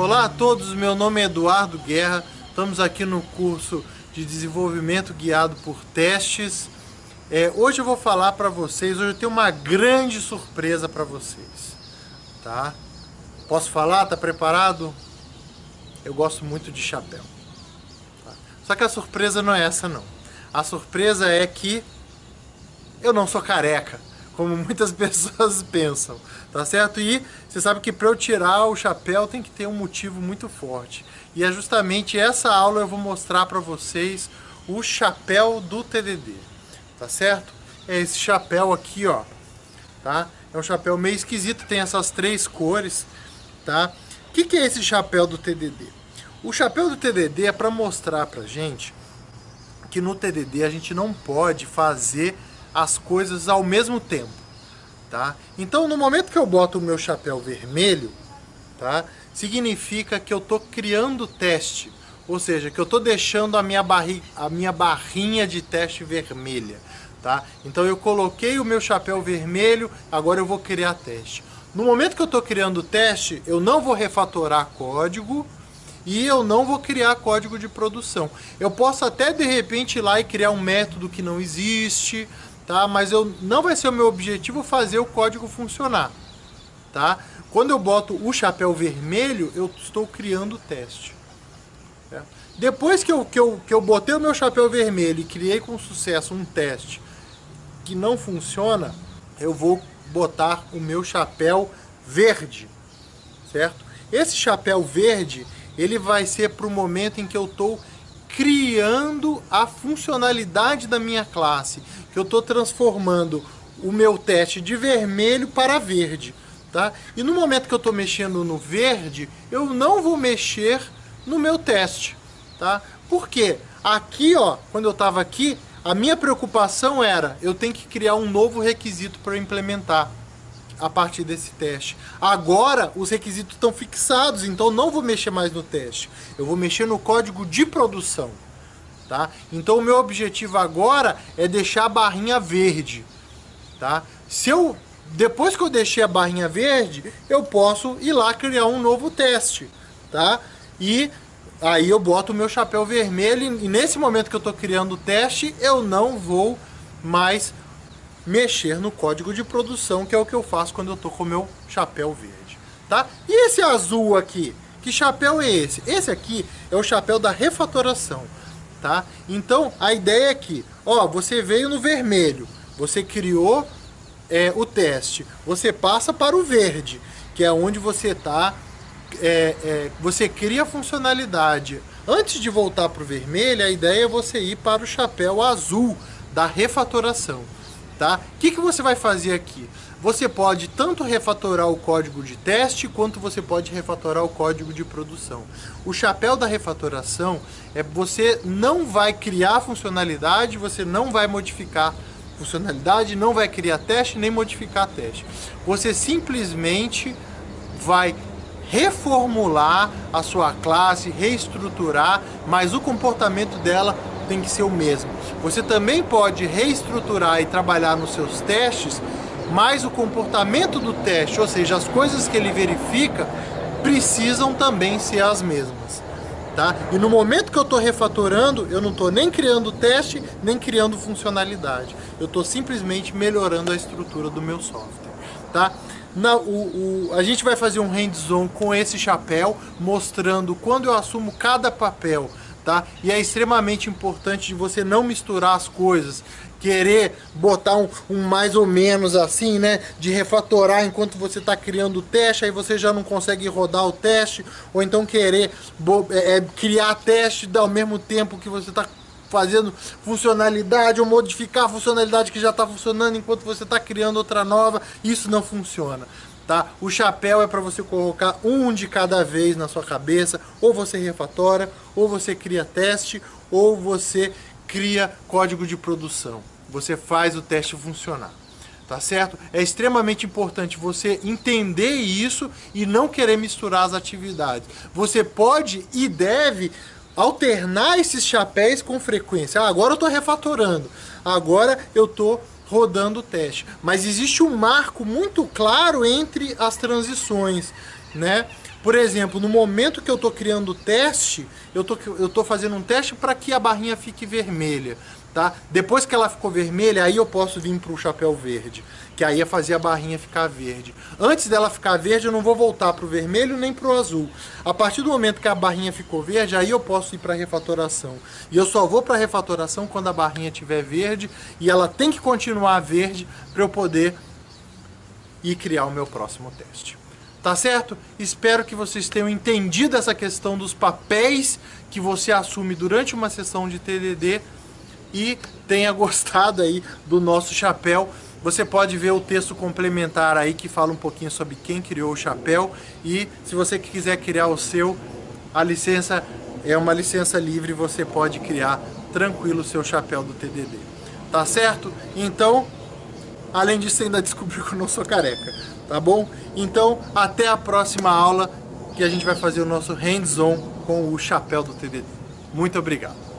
Olá a todos, meu nome é Eduardo Guerra, estamos aqui no curso de desenvolvimento guiado por testes. É, hoje eu vou falar para vocês, hoje eu tenho uma grande surpresa para vocês, tá? Posso falar? Tá preparado? Eu gosto muito de chapéu. Tá? Só que a surpresa não é essa não. A surpresa é que eu não sou careca como muitas pessoas pensam, tá certo? E você sabe que para eu tirar o chapéu tem que ter um motivo muito forte. E é justamente essa aula eu vou mostrar para vocês o chapéu do TDD, tá certo? É esse chapéu aqui, ó, tá? É um chapéu meio esquisito, tem essas três cores, tá? O que, que é esse chapéu do TDD? O chapéu do TDD é para mostrar pra gente que no TDD a gente não pode fazer as coisas ao mesmo tempo, tá? Então, no momento que eu boto o meu chapéu vermelho, tá? Significa que eu estou criando teste, ou seja, que eu estou deixando a minha, barri a minha barrinha de teste vermelha, tá? Então eu coloquei o meu chapéu vermelho, agora eu vou criar teste. No momento que eu estou criando o teste, eu não vou refatorar código, e eu não vou criar código de produção. Eu posso até de repente ir lá e criar um método que não existe, tá? Mas eu, não vai ser o meu objetivo fazer o código funcionar, tá? Quando eu boto o chapéu vermelho, eu estou criando o teste. Certo? Depois que eu, que, eu, que eu botei o meu chapéu vermelho e criei com sucesso um teste que não funciona, eu vou botar o meu chapéu verde, certo? Esse chapéu verde, ele vai ser para o momento em que eu estou criando a funcionalidade da minha classe, que eu estou transformando o meu teste de vermelho para verde. Tá? E no momento que eu estou mexendo no verde, eu não vou mexer no meu teste. Tá? Por quê? Aqui, ó, quando eu estava aqui, a minha preocupação era, eu tenho que criar um novo requisito para implementar a partir desse teste. Agora, os requisitos estão fixados, então não vou mexer mais no teste. Eu vou mexer no código de produção. Tá? Então, o meu objetivo agora é deixar a barrinha verde. Tá? Se eu, depois que eu deixei a barrinha verde, eu posso ir lá criar um novo teste. Tá? E aí eu boto o meu chapéu vermelho e nesse momento que eu estou criando o teste, eu não vou mais mexer no código de produção, que é o que eu faço quando eu tô com o meu chapéu verde, tá? E esse azul aqui? Que chapéu é esse? Esse aqui é o chapéu da refatoração, tá? Então, a ideia é que, ó, você veio no vermelho, você criou é, o teste, você passa para o verde, que é onde você tá, é, é, você cria a funcionalidade. Antes de voltar para o vermelho, a ideia é você ir para o chapéu azul da refatoração tá? O que, que você vai fazer aqui? Você pode tanto refatorar o código de teste, quanto você pode refatorar o código de produção. O chapéu da refatoração é você não vai criar funcionalidade, você não vai modificar funcionalidade, não vai criar teste, nem modificar teste. Você simplesmente vai reformular a sua classe, reestruturar, mas o comportamento dela tem que ser o mesmo. Você também pode reestruturar e trabalhar nos seus testes, mas o comportamento do teste, ou seja, as coisas que ele verifica, precisam também ser as mesmas. Tá? E no momento que eu estou refatorando, eu não estou nem criando teste, nem criando funcionalidade. Eu estou simplesmente melhorando a estrutura do meu software. Tá? Na, o, o, a gente vai fazer um hands-on com esse chapéu, mostrando quando eu assumo cada papel tá? E é extremamente importante de você não misturar as coisas, querer botar um, um, mais ou menos assim, né? De refatorar enquanto você está criando o teste, aí você já não consegue rodar o teste, ou então querer é, é, criar teste ao mesmo tempo que você está fazendo funcionalidade ou modificar a funcionalidade que já está funcionando enquanto você está criando outra nova, isso não funciona tá? O chapéu é para você colocar um de cada vez na sua cabeça, ou você refatora, ou você cria teste, ou você cria código de produção. Você faz o teste funcionar. Tá certo? É extremamente importante você entender isso e não querer misturar as atividades. Você pode e deve alternar esses chapéus com frequência. Ah, agora eu estou refatorando, agora eu estou rodando o teste. Mas existe um marco muito claro entre as transições, né? Por exemplo, no momento que eu estou criando o teste, eu tô, eu tô fazendo um teste para que a barrinha fique vermelha. Tá? Depois que ela ficou vermelha, aí eu posso vir para o chapéu verde, que aí é fazer a barrinha ficar verde. Antes dela ficar verde, eu não vou voltar para o vermelho nem para o azul. A partir do momento que a barrinha ficou verde, aí eu posso ir para refatoração. E eu só vou para refatoração quando a barrinha estiver verde, e ela tem que continuar verde para eu poder ir criar o meu próximo teste. Tá certo? Espero que vocês tenham entendido essa questão dos papéis que você assume durante uma sessão de TDD e tenha gostado aí do nosso chapéu. Você pode ver o texto complementar aí que fala um pouquinho sobre quem criou o chapéu e se você quiser criar o seu, a licença é uma licença livre, você pode criar tranquilo o seu chapéu do TDD. Tá certo? Então, além disso ainda descobri que eu não sou careca tá bom? Então, até a próxima aula que a gente vai fazer o nosso hands-on com o chapéu do TDD. Muito obrigado.